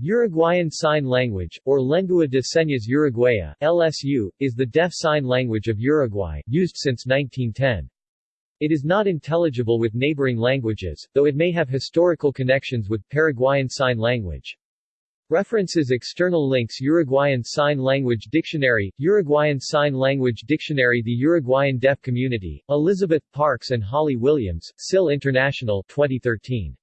Uruguayan Sign Language, or Lengua de Señas Uruguaya LSU, is the deaf sign language of Uruguay, used since 1910. It is not intelligible with neighboring languages, though it may have historical connections with Paraguayan Sign Language. References External links Uruguayan Sign Language Dictionary, Uruguayan Sign Language Dictionary The Uruguayan Deaf Community, Elizabeth Parks and Holly Williams, SIL International 2013.